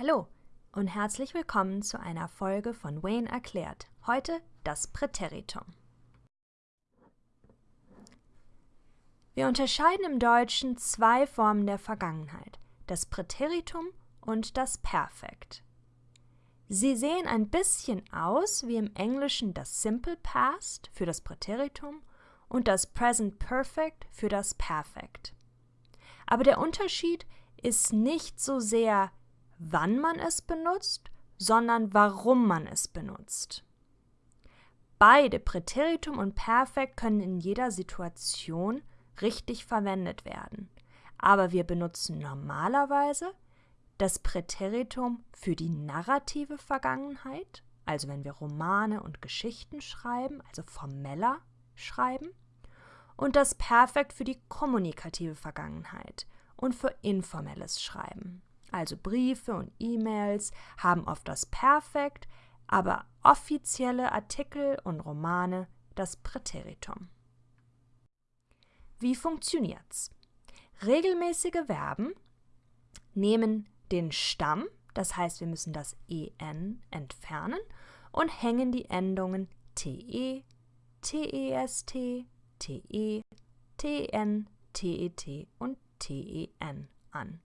Hallo und herzlich willkommen zu einer Folge von Wayne erklärt. Heute das Präteritum. Wir unterscheiden im Deutschen zwei Formen der Vergangenheit, das Präteritum und das Perfekt. Sie sehen ein bisschen aus wie im Englischen das Simple Past für das Präteritum und das Present Perfect für das Perfekt. Aber der Unterschied ist nicht so sehr wann man es benutzt, sondern warum man es benutzt. Beide Präteritum und Perfekt können in jeder Situation richtig verwendet werden, aber wir benutzen normalerweise das Präteritum für die narrative Vergangenheit, also wenn wir Romane und Geschichten schreiben, also formeller schreiben, und das Perfekt für die kommunikative Vergangenheit und für informelles Schreiben also Briefe und E-Mails, haben oft das Perfekt, aber offizielle Artikel und Romane das Präteritum. Wie funktioniert's? Regelmäßige Verben nehmen den Stamm, das heißt, wir müssen das en entfernen und hängen die Endungen te, test, te, ten, tet und ten an.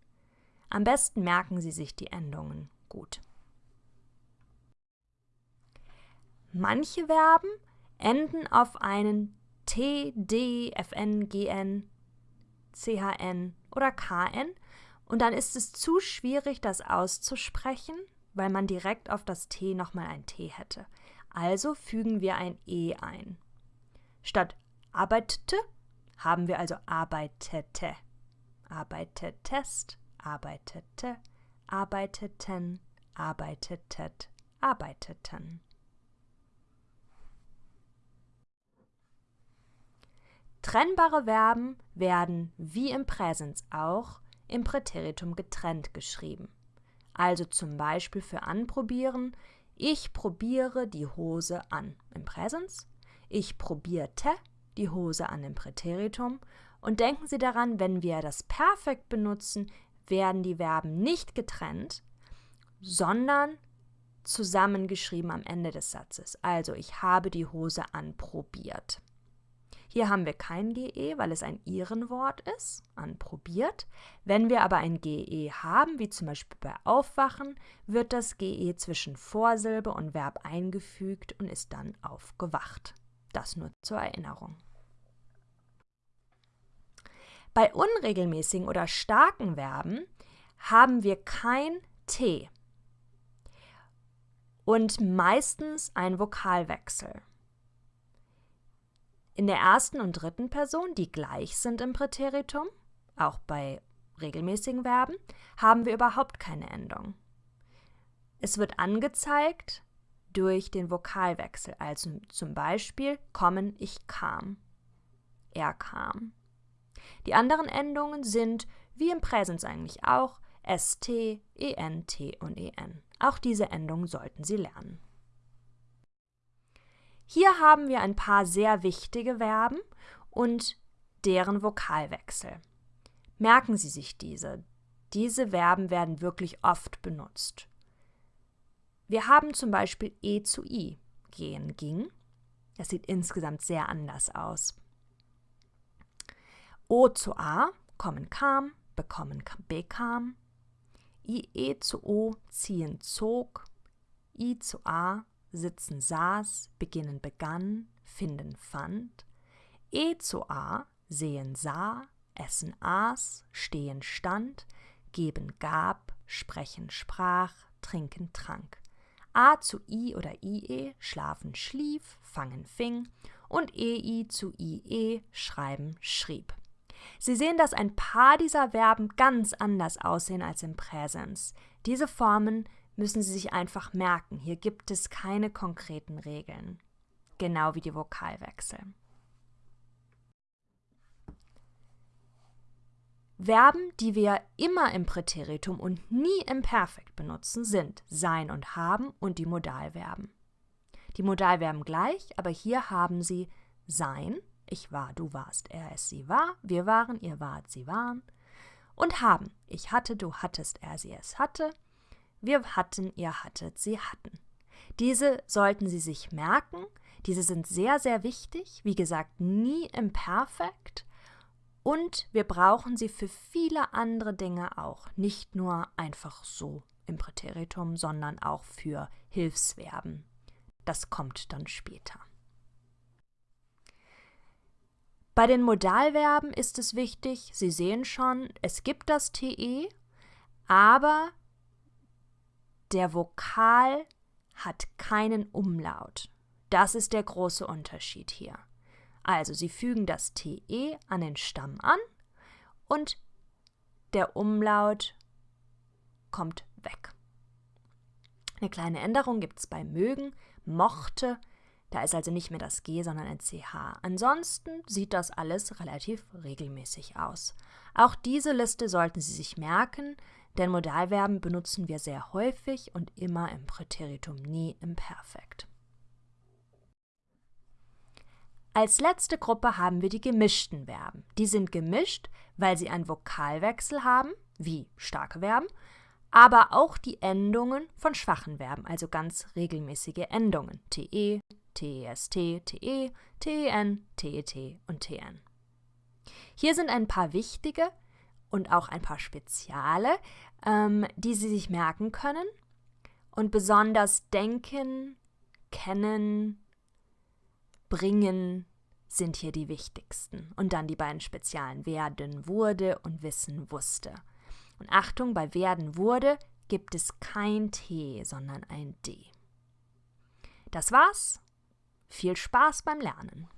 Am besten merken Sie sich die Endungen gut. Manche Verben enden auf einen T, D, FN, GN, CHN oder KN und dann ist es zu schwierig, das auszusprechen, weil man direkt auf das T nochmal ein T hätte. Also fügen wir ein E ein. Statt arbeitete haben wir also arbeitete. Arbeitetest, arbeitete, arbeiteten, arbeitetet, arbeiteten. Trennbare Verben werden, wie im Präsens auch, im Präteritum getrennt geschrieben. Also zum Beispiel für anprobieren, ich probiere die Hose an im Präsens, ich probierte die Hose an im Präteritum und denken Sie daran, wenn wir das Perfekt benutzen, werden die Verben nicht getrennt, sondern zusammengeschrieben am Ende des Satzes. Also ich habe die Hose anprobiert. Hier haben wir kein GE, weil es ein Ihrenwort ist, anprobiert. Wenn wir aber ein GE haben, wie zum Beispiel bei Aufwachen, wird das GE zwischen Vorsilbe und Verb eingefügt und ist dann aufgewacht. Das nur zur Erinnerung. Bei unregelmäßigen oder starken Verben haben wir kein T und meistens ein Vokalwechsel. In der ersten und dritten Person, die gleich sind im Präteritum, auch bei regelmäßigen Verben, haben wir überhaupt keine Endung. Es wird angezeigt durch den Vokalwechsel, also zum Beispiel kommen, ich kam, er kam. Die anderen Endungen sind, wie im Präsens eigentlich auch, st, ent und en. Auch diese Endungen sollten Sie lernen. Hier haben wir ein paar sehr wichtige Verben und deren Vokalwechsel. Merken Sie sich diese. Diese Verben werden wirklich oft benutzt. Wir haben zum Beispiel e zu i, gehen ging. Das sieht insgesamt sehr anders aus. O zu A, kommen kam, bekommen bekam. IE zu O, ziehen zog. I zu A, sitzen saß, beginnen begann, finden fand. E zu A, sehen sah, essen aß, stehen stand, geben gab, sprechen sprach, trinken trank. A zu I oder IE, schlafen schlief, fangen fing und EI zu IE, schreiben schrieb. Sie sehen, dass ein paar dieser Verben ganz anders aussehen als im Präsens. Diese Formen müssen Sie sich einfach merken. Hier gibt es keine konkreten Regeln. Genau wie die Vokalwechsel. Verben, die wir immer im Präteritum und nie im Perfekt benutzen, sind sein und haben und die Modalverben. Die Modalverben gleich, aber hier haben sie sein ich war, du warst, er, es, sie war, wir waren, ihr wart, sie waren. Und haben. Ich hatte, du hattest, er, sie, es hatte. wir hatten, ihr hattet, sie hatten. Diese sollten Sie sich merken. Diese sind sehr, sehr wichtig. Wie gesagt, nie im Perfekt. Und wir brauchen sie für viele andere Dinge auch. Nicht nur einfach so im Präteritum, sondern auch für Hilfsverben. Das kommt dann später. Bei den Modalverben ist es wichtig, Sie sehen schon, es gibt das TE, aber der Vokal hat keinen Umlaut. Das ist der große Unterschied hier. Also Sie fügen das TE an den Stamm an und der Umlaut kommt weg. Eine kleine Änderung gibt es bei mögen, mochte, da ist also nicht mehr das G, sondern ein CH. Ansonsten sieht das alles relativ regelmäßig aus. Auch diese Liste sollten Sie sich merken, denn Modalverben benutzen wir sehr häufig und immer im Präteritum, nie im Perfekt. Als letzte Gruppe haben wir die gemischten Verben. Die sind gemischt, weil sie einen Vokalwechsel haben, wie starke Verben, aber auch die Endungen von schwachen Verben, also ganz regelmäßige Endungen. TE, TEST, TE, TEN, TET und TN. Hier sind ein paar wichtige und auch ein paar Speziale, ähm, die Sie sich merken können und besonders denken, kennen, bringen sind hier die wichtigsten. Und dann die beiden Spezialen werden, wurde und wissen, wusste. Und Achtung, bei werden, wurde gibt es kein T, sondern ein D. Das war's. Viel Spaß beim Lernen.